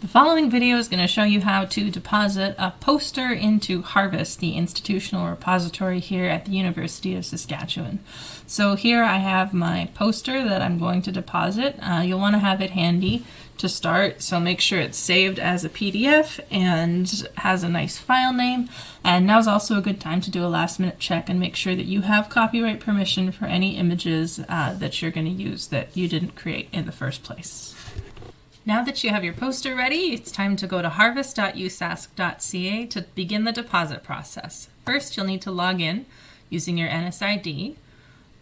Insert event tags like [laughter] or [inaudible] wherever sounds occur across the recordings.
The following video is going to show you how to deposit a poster into Harvest, the institutional repository here at the University of Saskatchewan. So here I have my poster that I'm going to deposit. Uh, you'll want to have it handy to start, so make sure it's saved as a PDF and has a nice file name. And now's also a good time to do a last minute check and make sure that you have copyright permission for any images uh, that you're going to use that you didn't create in the first place. Now that you have your poster ready, it's time to go to harvest.usask.ca to begin the deposit process. First, you'll need to log in using your NSID,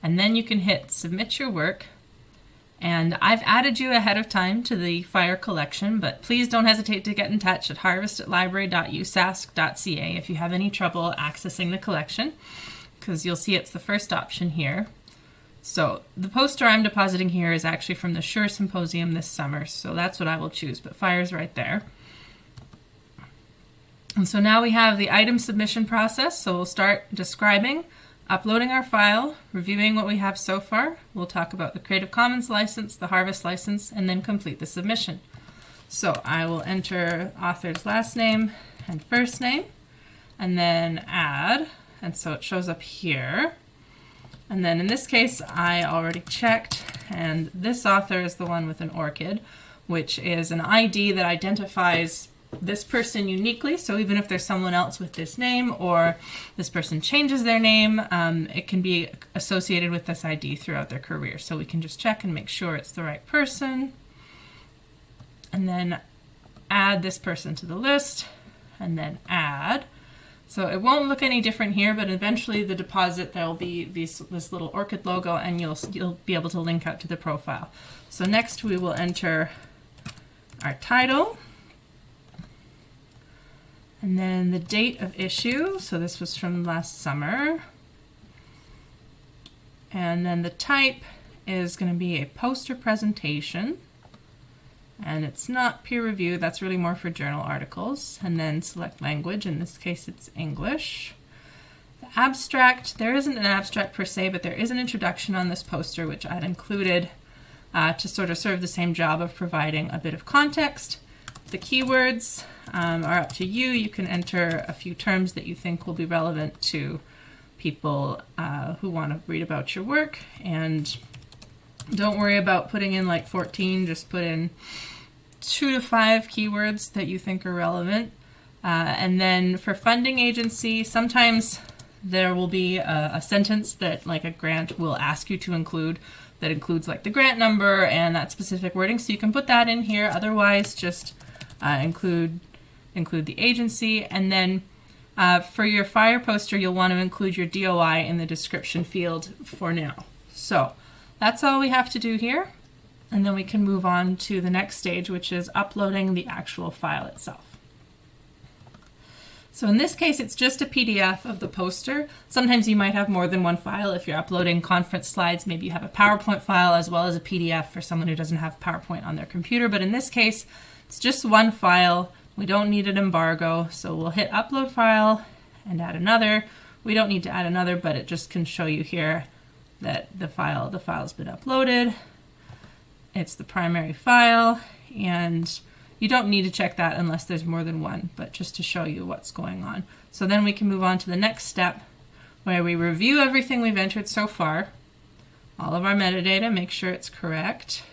and then you can hit Submit Your Work. And I've added you ahead of time to the FIRE collection, but please don't hesitate to get in touch at harvest@library.usask.ca if you have any trouble accessing the collection, because you'll see it's the first option here. So the poster I'm depositing here is actually from the Sure Symposium this summer, so that's what I will choose, but fire's right there. And so now we have the item submission process, so we'll start describing, uploading our file, reviewing what we have so far. We'll talk about the Creative Commons license, the Harvest license, and then complete the submission. So I will enter author's last name and first name, and then add, and so it shows up here. And then in this case, I already checked, and this author is the one with an ORCID, which is an ID that identifies this person uniquely. So even if there's someone else with this name or this person changes their name, um, it can be associated with this ID throughout their career. So we can just check and make sure it's the right person. And then add this person to the list and then add. So it won't look any different here, but eventually the deposit, there'll be these, this little ORCID logo and you'll, you'll be able to link out to the profile. So next we will enter our title and then the date of issue. So this was from last summer. And then the type is going to be a poster presentation and it's not peer review, that's really more for journal articles. And then select language, in this case it's English. The abstract, there isn't an abstract per se, but there is an introduction on this poster which I'd included uh, to sort of serve the same job of providing a bit of context. The keywords um, are up to you. You can enter a few terms that you think will be relevant to people uh, who want to read about your work and don't worry about putting in like 14, just put in two to five keywords that you think are relevant. Uh, and then for funding agency, sometimes there will be a, a, sentence that like a grant will ask you to include that includes like the grant number and that specific wording. So you can put that in here. Otherwise, just uh, include include the agency. And then uh, for your fire poster, you'll want to include your DOI in the description field for now. So that's all we have to do here. And then we can move on to the next stage, which is uploading the actual file itself. So in this case, it's just a PDF of the poster. Sometimes you might have more than one file. If you're uploading conference slides, maybe you have a PowerPoint file as well as a PDF for someone who doesn't have PowerPoint on their computer. But in this case, it's just one file. We don't need an embargo. So we'll hit upload file and add another. We don't need to add another, but it just can show you here that the file the file's been uploaded. It's the primary file and you don't need to check that unless there's more than one, but just to show you what's going on. So then we can move on to the next step where we review everything we've entered so far, all of our metadata, make sure it's correct,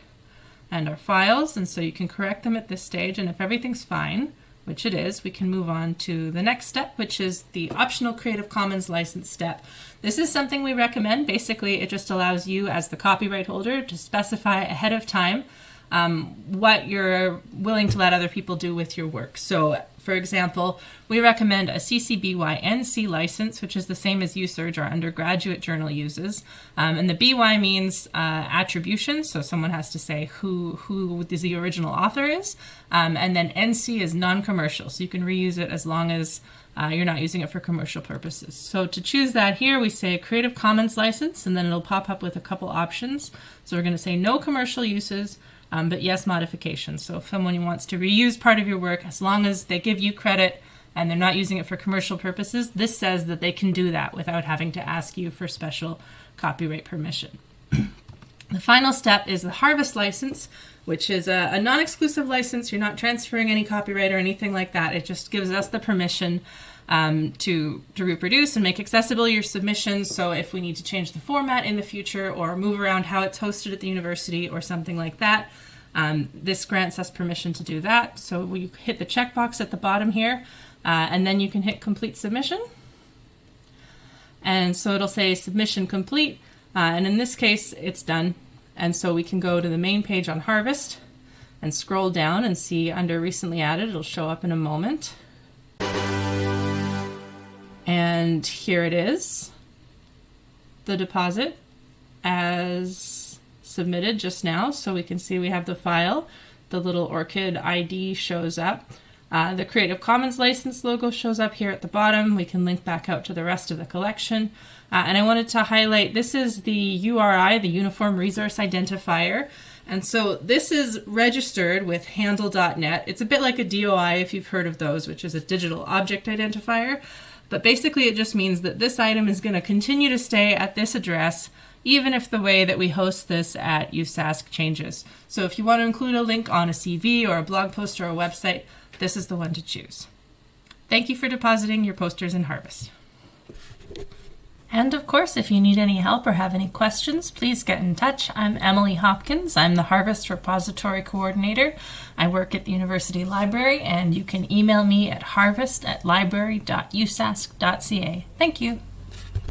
and our files, and so you can correct them at this stage, and if everything's fine, which it is, we can move on to the next step, which is the optional Creative Commons license step. This is something we recommend. Basically, it just allows you as the copyright holder to specify ahead of time um, what you're willing to let other people do with your work. So for example, we recommend a CC BY NC license, which is the same as USURJ, our undergraduate journal uses. Um, and the BY means uh, attribution, so someone has to say who, who the original author is. Um, and then NC is non-commercial, so you can reuse it as long as uh, you're not using it for commercial purposes. So to choose that here, we say Creative Commons license, and then it'll pop up with a couple options. So we're going to say no commercial uses, um, but yes, modifications. So if someone wants to reuse part of your work, as long as they give you credit and they're not using it for commercial purposes, this says that they can do that without having to ask you for special copyright permission. [clears throat] the final step is the harvest license, which is a, a non exclusive license. You're not transferring any copyright or anything like that. It just gives us the permission um, to, to reproduce and make accessible your submissions. So if we need to change the format in the future or move around how it's hosted at the university or something like that, um, this grants us permission to do that. So we hit the checkbox at the bottom here, uh, and then you can hit complete submission. And so it'll say submission complete. Uh, and in this case, it's done. And so we can go to the main page on Harvest and scroll down and see under recently added. It'll show up in a moment. And here it is, the deposit as submitted just now. So we can see we have the file. The little ORCID ID shows up. Uh, the Creative Commons license logo shows up here at the bottom. We can link back out to the rest of the collection. Uh, and I wanted to highlight, this is the URI, the Uniform Resource Identifier. And so this is registered with handle.net. It's a bit like a DOI if you've heard of those, which is a digital object identifier. But basically, it just means that this item is going to continue to stay at this address, even if the way that we host this at USask changes. So if you want to include a link on a CV or a blog post or a website, this is the one to choose. Thank you for depositing your posters in Harvest. And of course, if you need any help or have any questions, please get in touch. I'm Emily Hopkins. I'm the Harvest Repository Coordinator. I work at the University Library, and you can email me at harvest at library.usask.ca. Thank you.